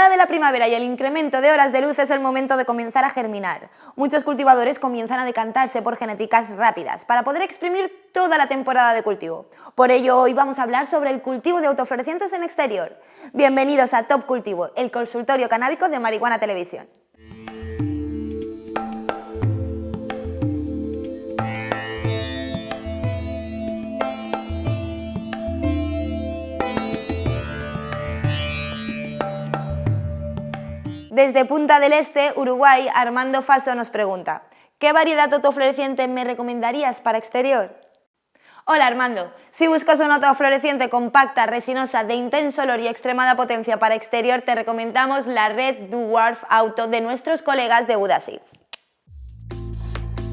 llegada de la primavera y el incremento de horas de luz es el momento de comenzar a germinar. Muchos cultivadores comienzan a decantarse por genéticas rápidas para poder exprimir toda la temporada de cultivo. Por ello, hoy vamos a hablar sobre el cultivo de autoflorecientes en exterior. Bienvenidos a Top Cultivo, el consultorio canábico de Marihuana Televisión. Desde Punta del Este, Uruguay, Armando Faso nos pregunta ¿Qué variedad autofloreciente me recomendarías para exterior? Hola Armando, si buscas una autofloreciente compacta, resinosa, de intenso olor y extremada potencia para exterior, te recomendamos la Red Dwarf Auto de nuestros colegas de Buda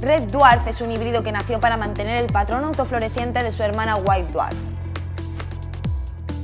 Red Dwarf es un híbrido que nació para mantener el patrón autofloreciente de su hermana White Dwarf.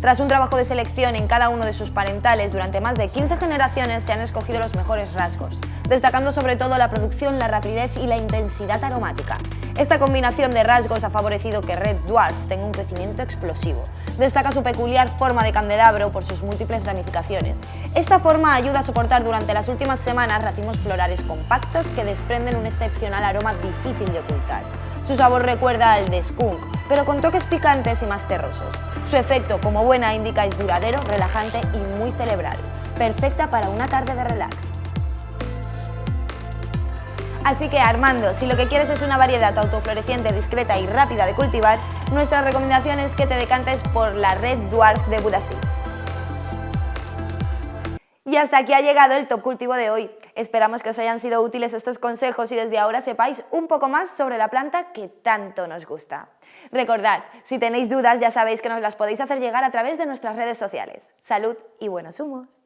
Tras un trabajo de selección en cada uno de sus parentales durante más de 15 generaciones se han escogido los mejores rasgos, destacando sobre todo la producción, la rapidez y la intensidad aromática. Esta combinación de rasgos ha favorecido que Red Dwarf tenga un crecimiento explosivo. Destaca su peculiar forma de candelabro por sus múltiples ramificaciones. Esta forma ayuda a soportar durante las últimas semanas racimos florales compactos que desprenden un excepcional aroma difícil de ocultar. Su sabor recuerda al de skunk, pero con toques picantes y más terrosos. Su efecto como buena indica es duradero, relajante y muy cerebral, perfecta para una tarde de relax. Así que Armando, si lo que quieres es una variedad autofloreciente, discreta y rápida de cultivar, nuestra recomendación es que te decantes por la Red Dwarf de Budasi. Y hasta aquí ha llegado el Top Cultivo de hoy. Esperamos que os hayan sido útiles estos consejos y desde ahora sepáis un poco más sobre la planta que tanto nos gusta. Recordad, si tenéis dudas ya sabéis que nos las podéis hacer llegar a través de nuestras redes sociales. Salud y buenos humos.